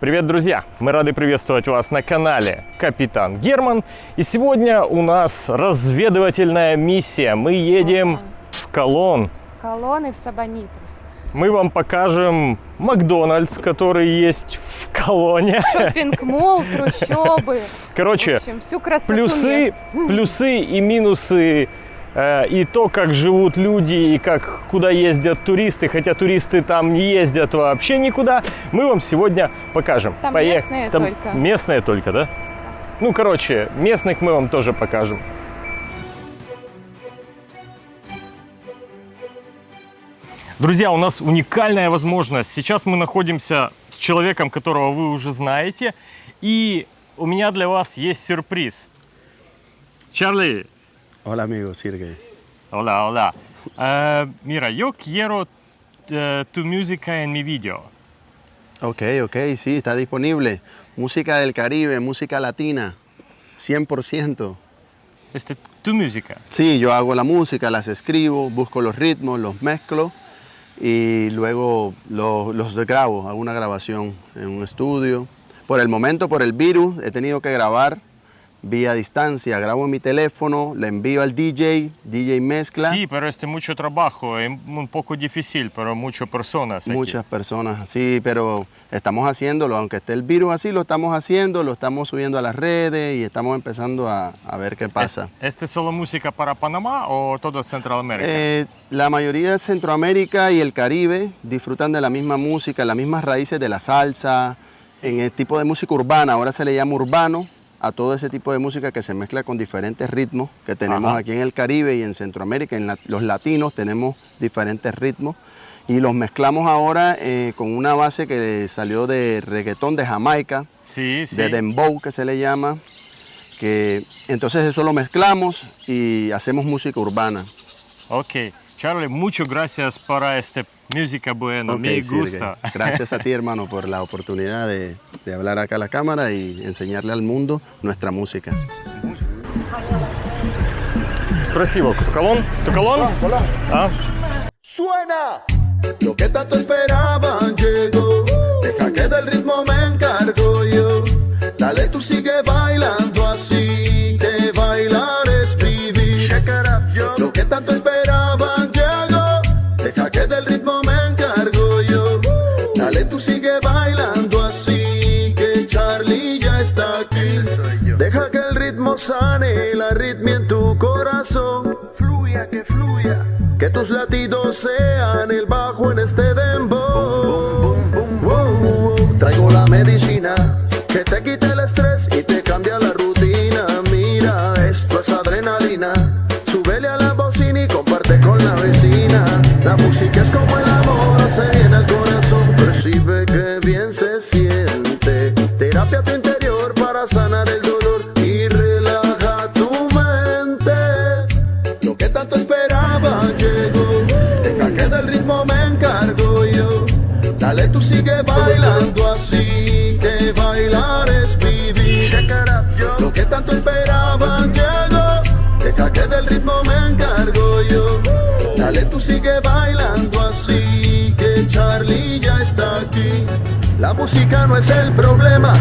Привет, друзья! Мы рады приветствовать вас на канале Капитан Герман. И сегодня у нас разведывательная миссия. Мы едем в Колон. Колонны в Сабонитрис. Мы вам покажем Макдональдс, который есть в Колоне. Шоппинг-молл, трущобы. Короче, В общем, всю красоту плюсы, мест. плюсы и минусы и то, как живут люди и как куда ездят туристы, хотя туристы там не ездят вообще никуда, мы вам сегодня покажем. Там Поех- местные Там только. Местные только, да? Ну, короче, местных мы вам тоже покажем. Друзья, у нас уникальная возможность. Сейчас мы находимся с человеком, которого вы уже знаете. И у меня для вас есть сюрприз. Чарли, Hola amigo, Sirgey. hola, hola. Eh, mira, yo quiero eh, tu música en mi video. Ok, ok, sí, está disponible. Música del Caribe, música latina, 100%. Este, tu música. Sí, yo hago la música, las escribo, busco los ritmos, los mezclo y luego los, los grabo, hago una grabación en un estudio. Por el momento, por el virus, he tenido que grabar vía distancia. Grabo en mi teléfono, le envío al DJ, DJ mezcla. Sí, pero este mucho trabajo, es un poco difícil, pero muchas personas aquí. Muchas personas, sí, pero estamos haciéndolo, aunque esté el virus así, lo estamos haciendo, lo estamos subiendo a las redes y estamos empezando a, a ver qué pasa. Es- ¿Este solo música para Panamá o toda Centroamérica? Eh, la mayoría de Centroamérica y el Caribe disfrutan de la misma música, las mismas raíces de la salsa, en el tipo de música urbana, ahora se le llama urbano a todo ese tipo de música que se mezcla con diferentes ritmos que tenemos Ajá. aquí en el Caribe y en Centroamérica, en la- los latinos tenemos diferentes ritmos y los mezclamos ahora eh, con una base que salió de reggaetón de Jamaica, sí, sí. de dembow que se le llama, que entonces eso lo mezclamos y hacemos música urbana. Ok. Charlie, muchas gracias por esta música buena, Ok, me Sirgey. gusta. Gracias a ti, hermano, por la oportunidad de, de hablar acá a la cámara y enseñarle al mundo nuestra música. Красиво. Колон? Tu колон? А? Suena lo que tanto esperaban llegó. Deja que del ritmo me encargo yo. Dale, tú sigue bailando corazón. Fluya, que fluya. Que tus latidos sean el bajo en este dembow. Traigo la medicina que te quita el estrés y te cambia la rutina. Mira, esto es adrenalina. Súbele a la bocina y comparte con la vecina. La música es como música no es el problema,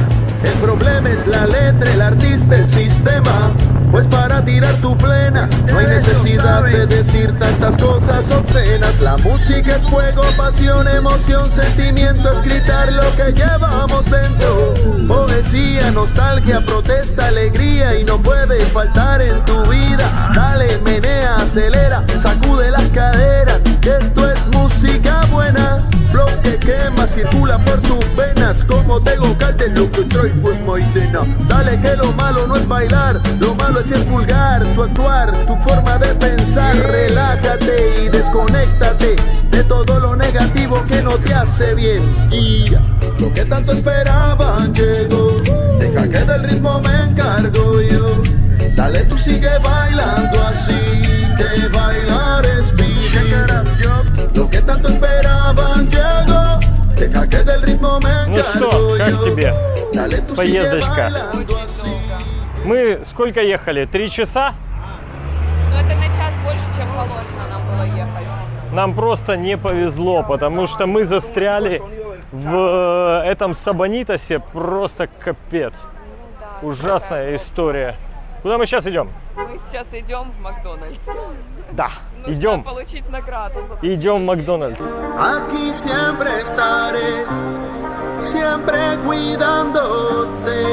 el problema es la letra, el artista, el sistema. Pues para tirar tu plena, no hay necesidad de decir tantas cosas obscenas. La música es fuego, pasión, emoción, sentimiento, es gritar lo que llevamos dentro. Poesía, nostalgia, protesta, alegría y no puede faltar en tu vida. Dale, menea, acelera, sacude las caderas. Esto es música buena. Flow que quema, circula por tus venas Como tengo calde, lo que traigo es maitena. Dale que lo malo no es bailar Lo malo es expulgar tu actuar Tu forma de pensar. Relájate y desconéctate De todo lo negativo que no te hace bien. Y lo que tanto esperaban llegó. Deja que del ritmo me encargo yo. Dale tú sigue bailando así Que bailar es vivir Lo que tanto esperaban Ну что, как тебе? Поездочка. Мы сколько ехали? Три часа? Но это на час больше, чем положено нам было ехать. Нам просто не повезло, потому что мы застряли в этом Сабонитосе просто капец. Ужасная история. Куда мы сейчас идем? Мы сейчас идем в Макдональдс. Да, Нужно идем. получить награду. Идем в Макдональдс. Aquí siempre estaré, siempre cuidándote.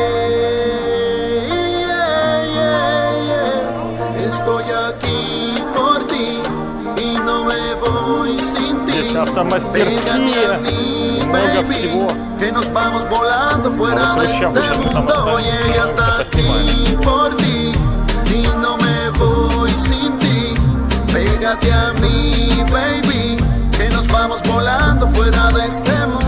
Yeah, yeah, yeah. Estoy aquí por ti y no me voy sin ti. Здесь автомастерские, много всего. que nos vamos volando fuera de este mundo. Oye, hasta aquí por ti y no me voy sin ti. Pégate a mí, baby, que nos vamos volando fuera de este mundo.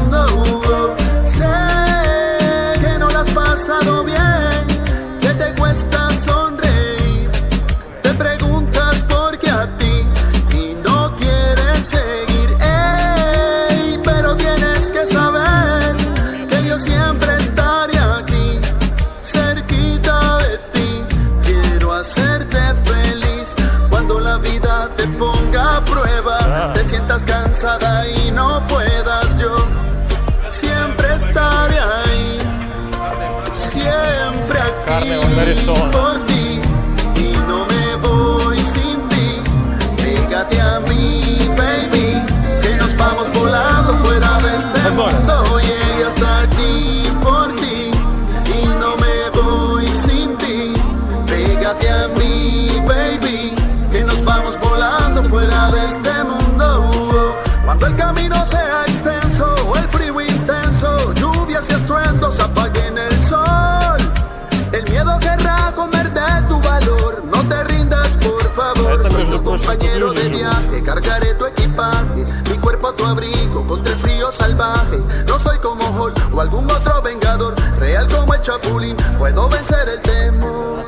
very soon. Mi cuerpo a tu abrigo contra el frío salvaje. No soy como Hulk o algún otro vengador. Real como el Chapulín. Puedo vencer el temor.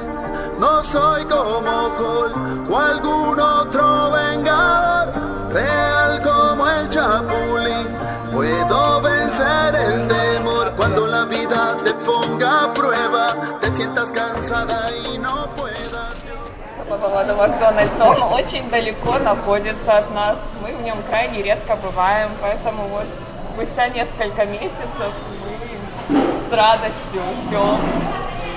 No soy como Hulk o algún otro vengador. Real como el Chapulín. Puedo vencer el temor cuando la vida te ponga a prueba. Te sientas cansada y no puedas. По поводу Макдональдса. Он очень далеко находится от нас. Мы в нем крайне редко бываем, поэтому вот спустя несколько месяцев мы с радостью ждем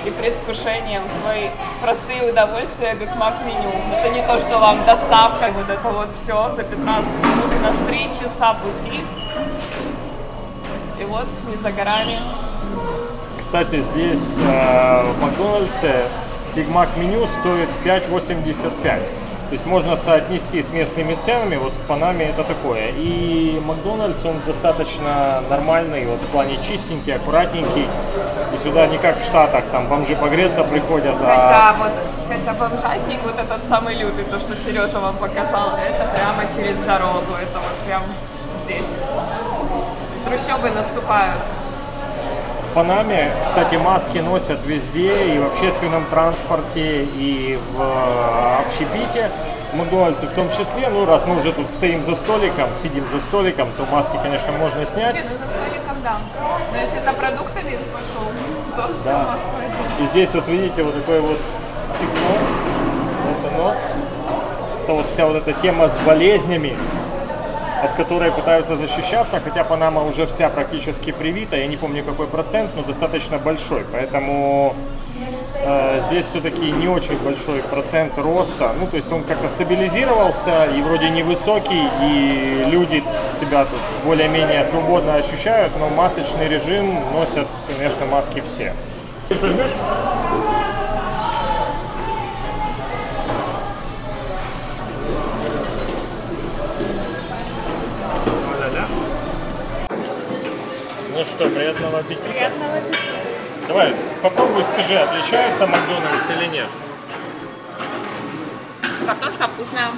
и предвкушением свои простые удовольствия Биг Мак меню. Это не то, что вам доставка, вот это вот все за 15 минут, у нас 3 часа пути. И вот не за горами. Кстати, здесь э, в Макдональдсе Биг Мак меню стоит 5,85. То есть можно соотнести с местными ценами, вот в Панаме это такое. И Макдональдс, он достаточно нормальный, вот в плане чистенький, аккуратненький. И сюда не как в Штатах, там бомжи погреться приходят, а Хотя вот, хотя бомжатник, вот этот самый лютый, то, что Сережа вам показал, это прямо через дорогу, это вот прям здесь. Трущобы наступают. В Панаме, кстати, маски носят везде, и в общественном транспорте, и в э, общепите. Макдональдсе в том числе, ну раз мы уже тут стоим за столиком, сидим за столиком, то маски, конечно, можно снять. Блин, ну за столиком да. Но если за продуктами пошел, то все, Да. одел. И здесь вот видите вот такое вот стекло, вот оно. Это вот вся вот эта тема с болезнями, от которой пытаются защищаться, хотя Панама уже вся практически привита, я не помню какой процент, но достаточно большой, поэтому э, здесь все-таки не очень большой процент роста, ну то есть он как-то стабилизировался и вроде невысокий, и люди себя тут более-менее свободно ощущают, но масочный режим носят, конечно, маски все. Ты? Ну что, приятного аппетита. Приятного аппетита. Давай, попробуй скажи, отличается Макдональдс или нет? Картошка вкусная.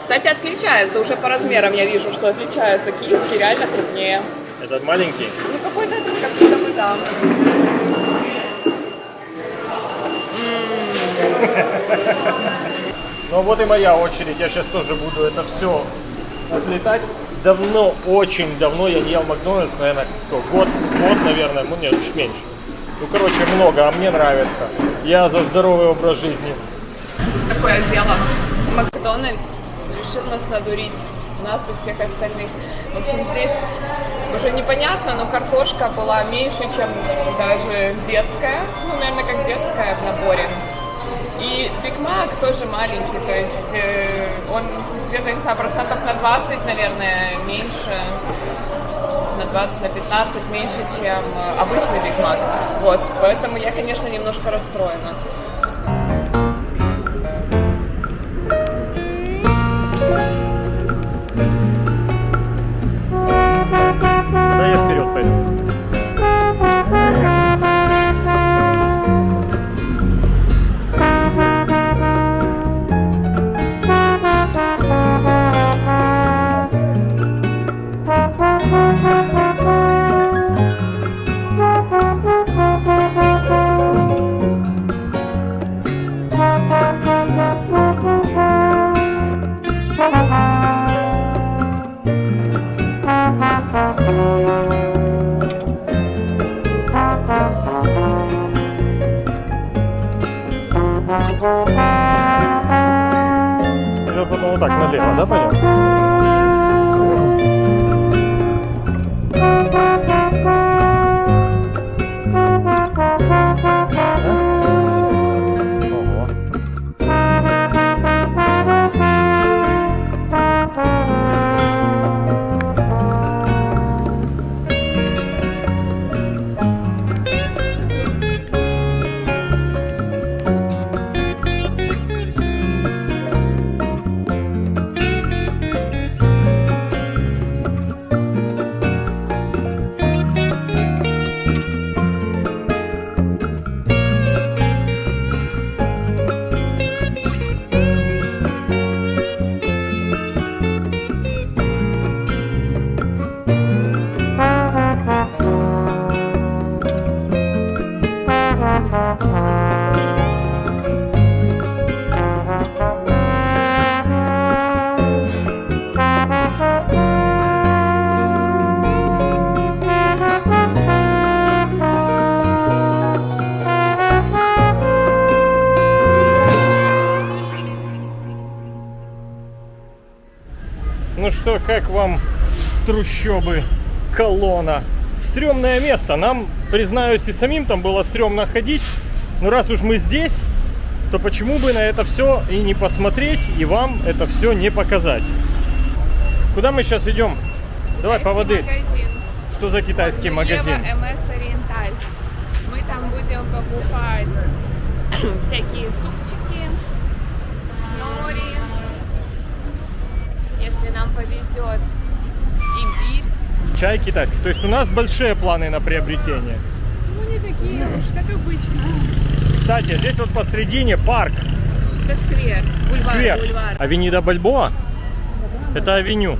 Кстати, отличается уже по размерам. Я вижу, что отличается. Киевский реально крупнее. Этот маленький? Ну какой-то как будто бы да. Ну вот и моя очередь, я сейчас тоже буду это все отлетать. Давно, очень давно я не ел Макдональдс, наверное, сколько, год, год, наверное, ну нет, чуть меньше. Ну, короче, много, а мне нравится. Я за здоровый образ жизни. Такое дело. Макдональдс решил нас надурить, нас и всех остальных. В общем, здесь уже непонятно, но картошка была меньше, чем даже детская. Ну, наверное, как детская в наборе. И Биг Мак тоже маленький, то есть э, он где-то, не знаю, процентов на 20, наверное, меньше, на 20, на 15 меньше, чем э, обычный Биг Мак. Вот, поэтому я, конечно, немножко расстроена. Как вам трущобы колонна? Стремное место. Нам, признаюсь, и самим там было стрёмно ходить. Но раз уж мы здесь, то почему бы на это все и не посмотреть, и вам это все не показать? Куда мы сейчас идем? Давай по воды. Магазин. Что за китайский магазин? МС Ориенталь. Мы там будем покупать всякие супчики, нам повезет, имбирь. Чай китайский. То есть у нас большие планы на приобретение. Ну, не такие уж, как обычно. Кстати, здесь вот посредине парк. Это сквер. Бульвар, Сквер. бульвар. Авенида Бальбоа? Это авеню.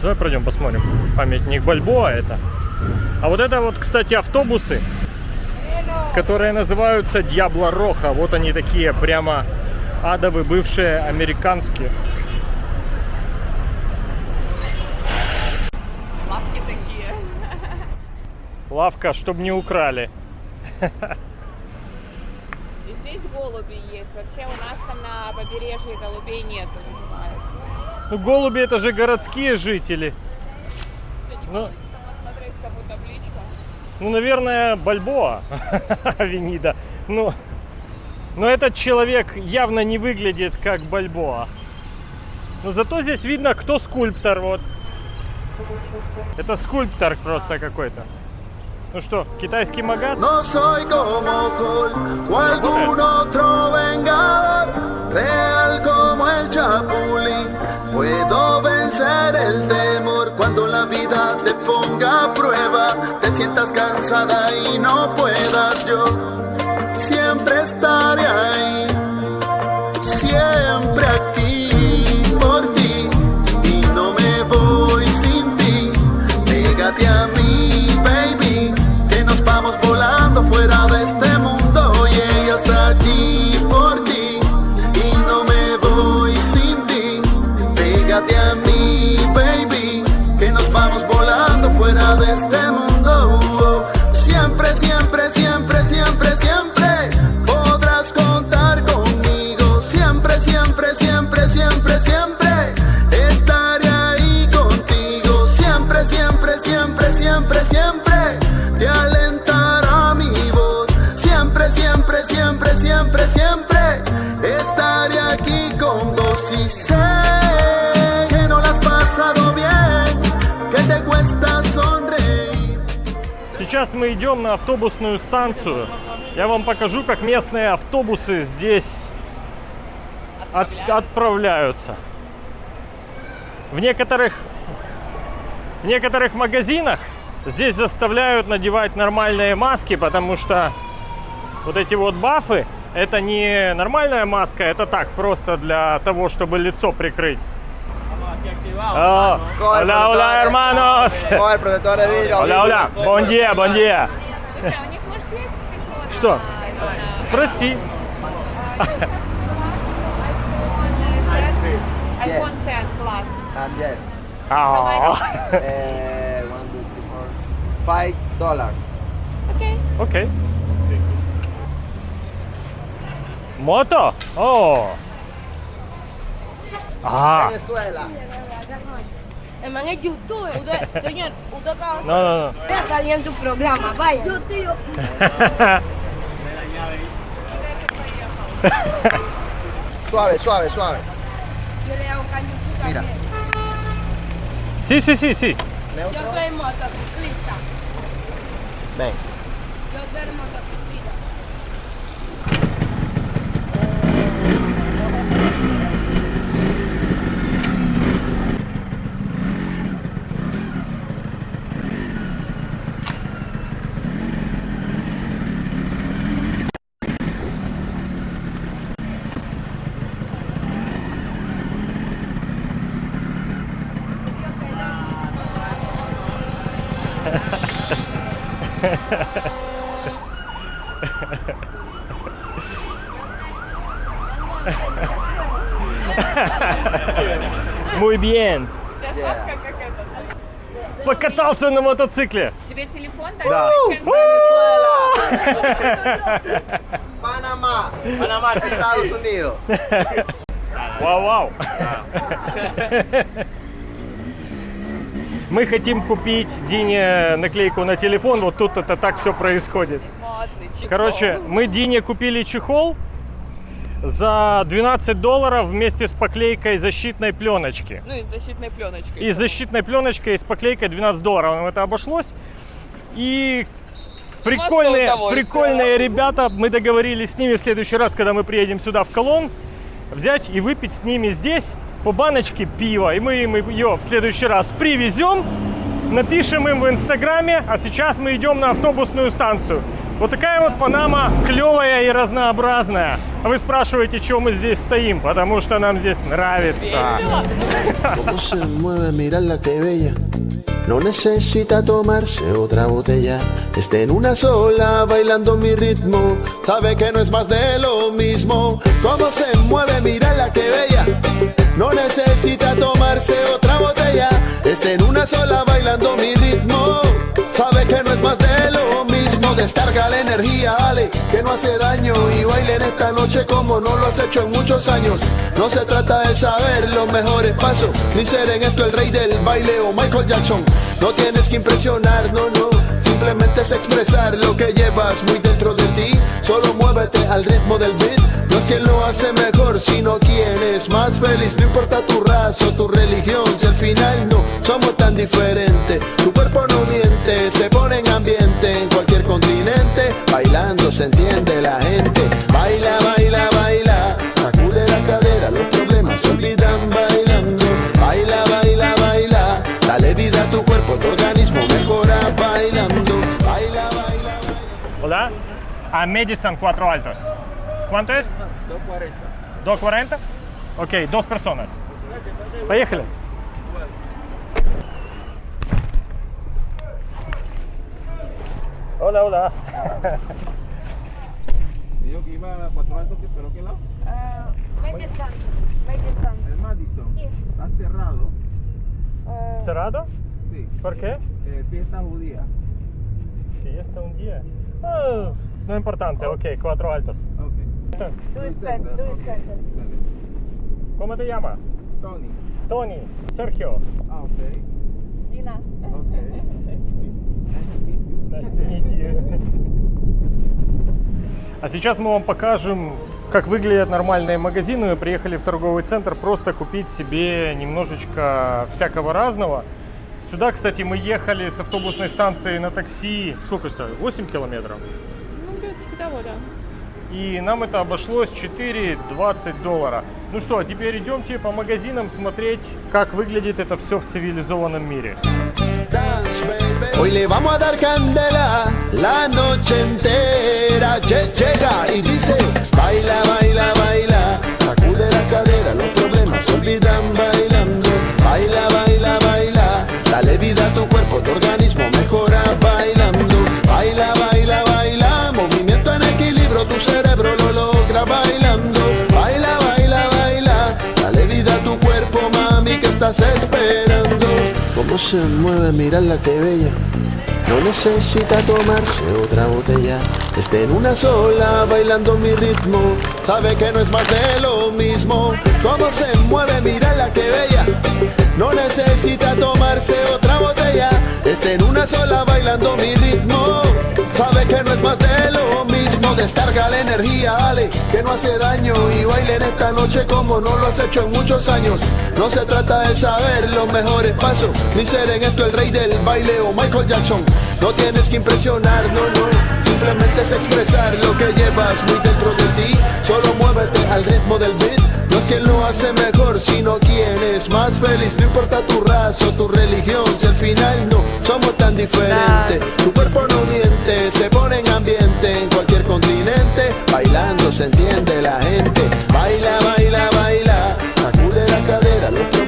Давай пройдем, посмотрим. Памятник Бальбоа это. А вот это вот, кстати, автобусы, которые называются Дьябло Роха. Вот они такие прямо адовые, бывшие американские. Лавки такие. Лавка, чтобы не украли. И здесь голуби есть. Вообще у нас там на побережье голубей нету. Ну, голуби это же городские жители. Ну, Там посмотреть, как будто табличка. Ну, наверное, Бальбоа, Авенида. Ну, но этот человек явно не выглядит как Бальбоа. Но зато здесь видно, кто скульптор. Вот. Это скульптор просто какой-то. Ну что, китайский магаз? No soy la vida te ponga a prueba, te sientas cansada y no puedas yo. Siempre estaré ahí, siempre сейчас мы идем на автобусную станцию. Я вам покажу, как местные автобусы здесь от- отправляются. В некоторых, в некоторых магазинах здесь заставляют надевать нормальные маски, потому что вот эти вот бафы, это не нормальная маска, это так, просто для того, чтобы лицо прикрыть. Oh, hola, hola, hermanos. Con el protector de vidrio. Hola, hola. Buen día, buen día. Слушай, а у них, может, есть стекло? Что? на- Спроси. iPhone 10 Plus. And yes. А, Eh, one, two, three, four. Five dollars. Окей. Окей. Мото? О. А, Venezuela. El man es youtuber. Usted, señor, usted acaba no, no, no. salir en tu programa. Vaya. Yo, tío. Suave, suave, suave. Yo le hago caño Mira. Sí, sí, sí, sí. Yo soy motociclista. Ven. Yo soy motociclista. Muy bien. Это. Покатался на мотоцикле. Тебе телефон? Да. Panamá. Panamá, Estados Unidos. Вау, вау. Мы хотим купить Дине наклейку на телефон. Вот тут это так все происходит. Короче, мы Дине купили чехол за 12 долларов вместе с поклейкой защитной пленочки. Ну и с защитной пленочкой. И с защитной пленочкой, и с поклейкой 12 долларов нам это обошлось. И прикольные, прикольные ребята, мы договорились с ними в следующий раз, когда мы приедем сюда в Колон, взять и выпить с ними здесь по баночке пива. И мы им ее в следующий раз привезем, напишем им в Инстаграме, а сейчас мы идем на автобусную станцию. Вот такая вот Панама клевая и разнообразная. А вы спрашиваете, чего мы здесь стоим? Потому что нам здесь нравится. Весело. Cómo se mueve, mirarla que bella. No necesita tomarse otra botella. Está en una sola bailando mi ritmo. Sabe que no es más de lo mismo. Cómo se mueve, mirarla que bella. No necesita tomarse otra botella. Está en una sola bailando mi ritmo. Sabe que no es más de lo mismo. Descarga la energía, dale, que no hace daño. Y bailen esta noche como no lo has hecho en muchos años. No se trata de saber los mejores pasos, ni ser en esto el rey del baile o Michael Jackson. No tienes que impresionar, no, no. Simplemente es expresar lo que llevas muy dentro de ti. Solo muévete al ritmo del beat. No es quien lo hace mejor, sino quien es más feliz. No importa tu raza o tu religión, si al final no somos tan diferentes. Tu cuerpo no miente, se pone en ambiente en cualquier continente. Bailando se entiende la gente. Baila, baila, baila. Sacude la cadera, los problemas se olvidan bailando. Baila, baila, baila. Dale vida a tu cuerpo, tu organismo mejora bailando. Baila, baila. Hola. A Madison 4 altos. ¿Cuánto es? 2.40. 2.40? Ok, dos personas. Поехали. Hola, hola. Dijo que iba a Cuatro Altos, pero ¿qué lado? Uh, Medellín, El Madison. Sí. Está cerrado. ¿Cerrado? Sí. ¿Por qué? Fiesta judía. Fiesta un día. Oh, no importante, oh. ok, Cuatro Altos. Ok. ¿Cómo te llamas? Tony. Tony. Sergio. Ah, ok. Dina. Ok. А сейчас мы вам покажем, как выглядят нормальные магазины. Мы приехали в торговый центр просто купить себе немножечко всякого разного. Сюда, кстати, мы ехали с автобусной станции на такси. Сколько стоит? 8 километров. Ну, где-то типа того, да. И нам это обошлось 4,20 доллара. Ну что, теперь идемте по магазинам смотреть, как выглядит это все в цивилизованном мире. Hoy le vamos a dar candela la noche entera. Lle- Llega y dice, baila, baila, baila. Sacude la cadera, los problemas se olvidan bailando. Baila, baila, baila. Dale vida a tu cuerpo, tu organismo mejora bailando. Baila, baila, baila. Movimiento en equilibrio, tu cerebro lo logra bailando. Baila, baila, baila. Dale vida a tu cuerpo, mami, que estás esperando. Cómo se mueve, mirarla que bella. No necesita tomarse otra botella. Esté en una sola bailando mi ritmo. Sabe que no es más de lo mismo. Cómo se mueve, mírala que bella. No necesita tomarse otra botella. Esté en una sola bailando mi ritmo. Sabe que no es más de. Descarga la energía, dale, que no hace daño. Y bailen esta noche como no lo has hecho en muchos años. No se trata de saber los mejores pasos, ni ser en esto el rey del baile o Michael Jackson. No tienes que impresionar, no, no. Simplemente es expresar lo que llevas muy dentro de ti. Solo muévete al ritmo del beat. No es quien lo hace mejor, sino quien es más feliz. No importa tu raza o tu religión, si al final no somos tan diferentes. Tu cuerpo no miente, se pone en ambiente en cualquier continente. Bailando se entiende la gente. Baila, baila, baila. Sacude la cadera, los problemas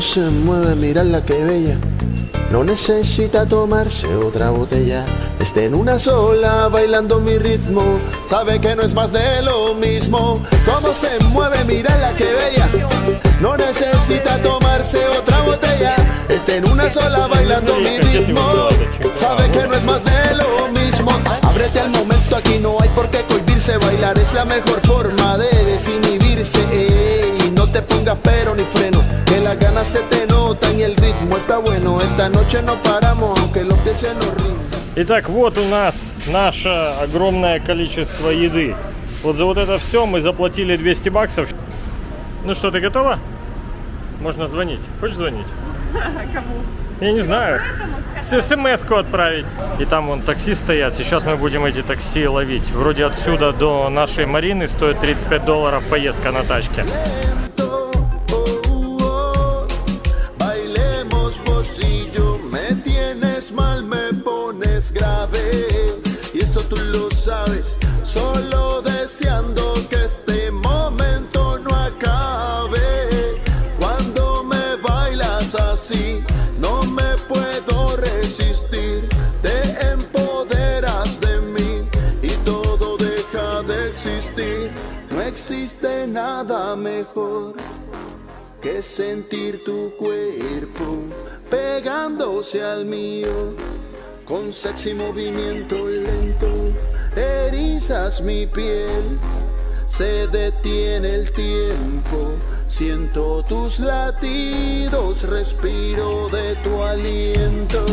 Cómo se mueve, mirarla que bella. No necesita tomarse otra botella. Esté en una sola bailando mi ritmo. Sabe que no es más de lo mismo. Cómo se mueve, mírala que bella. No necesita tomarse otra botella. Esté en una sola bailando mi ritmo. Sabe que no es más de lo mismo. Ábrete al momento, aquí no hay por qué cohibirse. Bailar es la mejor forma de desinhibirse. No te pongas pero ni freno. Que las ganas se te notan y el ritmo está bueno. Esta noche no paramos, aunque los pies se nos rindan. Итак, вот у нас наше огромное количество еды. Вот за вот это все мы заплатили 200 баксов. Ну что, ты готова? Можно звонить. Хочешь звонить? Кому? Я не знаю. С смс-ку отправить. И там вон такси стоят. Сейчас мы будем эти такси ловить. Вроде отсюда до нашей Марины стоит 35 долларов поездка на тачке. Así, no me puedo resistir. Te empoderas de mí y todo deja de existir. No existe nada mejor que sentir tu cuerpo pegándose al mío con sexy movimiento lento. Erizas mi piel, se detiene el tiempo. Siento tus latidos, respiro de tu aliento.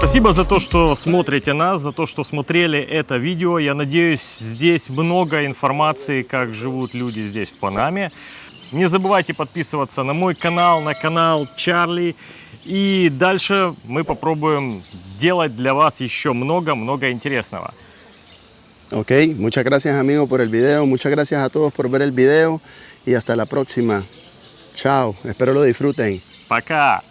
Спасибо за то, что смотрите нас, за то, что смотрели это видео. Я надеюсь, здесь много информации, как живут люди здесь в Панаме. Не забывайте подписываться на мой канал, на канал Чарли. И дальше мы попробуем делать для вас еще много-много интересного. Ok, muchas gracias amigo por el video, muchas gracias a todos por ver el video y hasta la próxima. Chao, espero lo disfruten. Пока!